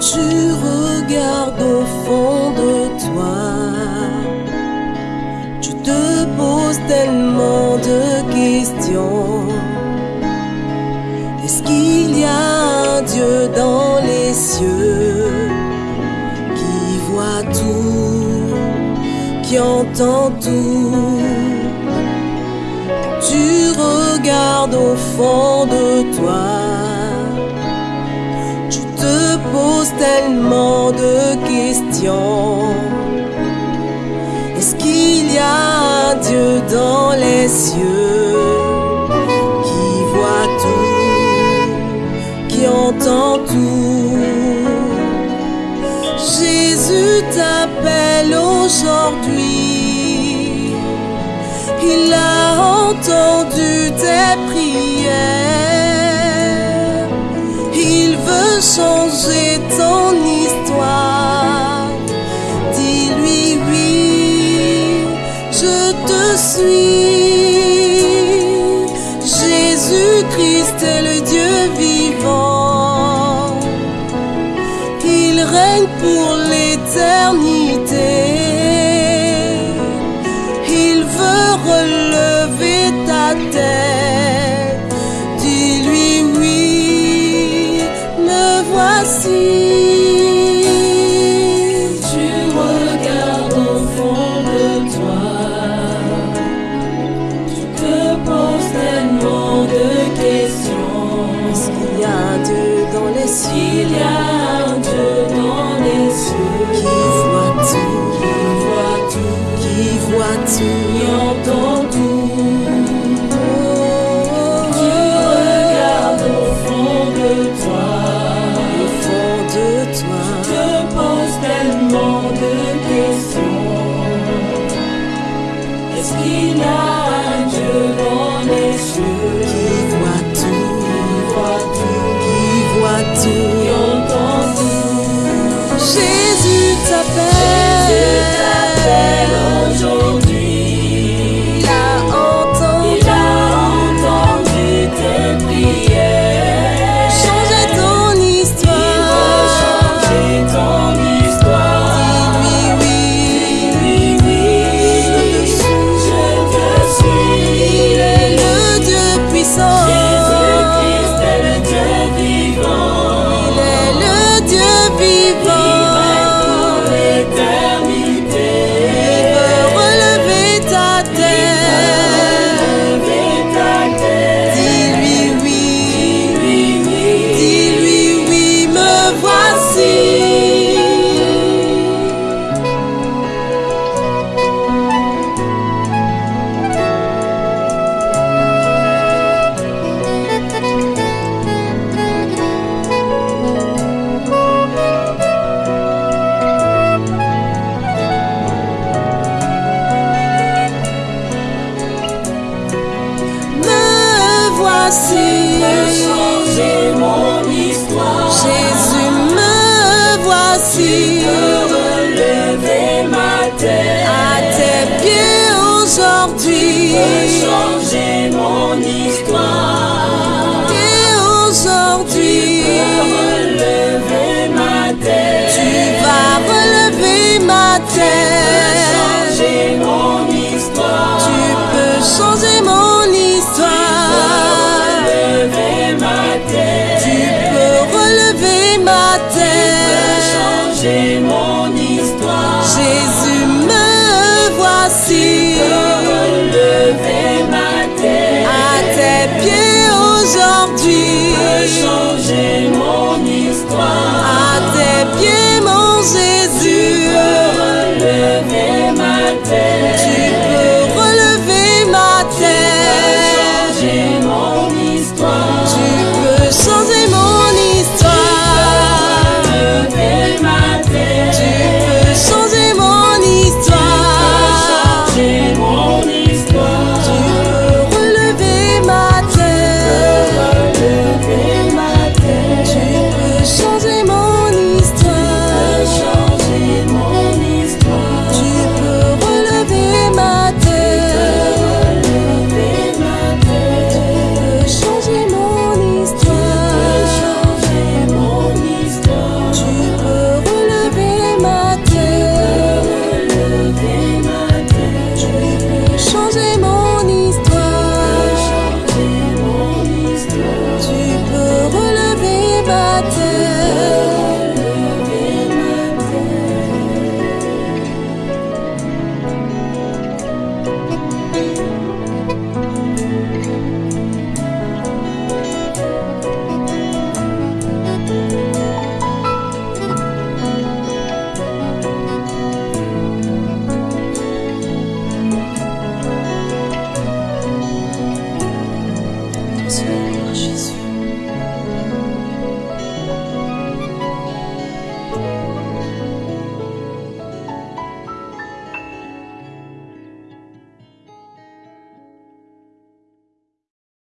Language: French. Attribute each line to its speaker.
Speaker 1: tu regardes au fond de toi, tu te poses tellement de questions. Est-ce qu'il y a un Dieu dans les cieux qui voit tout, qui entend tout? Tu regardes au fond de toi tellement de questions. Est-ce qu'il y a un Dieu dans les cieux qui voit tout, qui entend tout? Jésus t'appelle aujourd'hui. Il a entendu tes prières. Ton histoire. Dis-lui oui, je te suis. Jésus-Christ est le Dieu vivant. Il règne pour l'éternité. Il veut relever ta tête. Dans les cieux Il y a
Speaker 2: un Dieu dans les cieux
Speaker 1: qui voit tout, qui voit tout, qui voit tout, qui
Speaker 2: entend tout.
Speaker 1: Tu
Speaker 2: regardes au fond de toi?
Speaker 1: au fond de toi. te
Speaker 2: poses tellement de questions? Est-ce qu'il y a un Dieu dans les cieux? Changer mon histoire.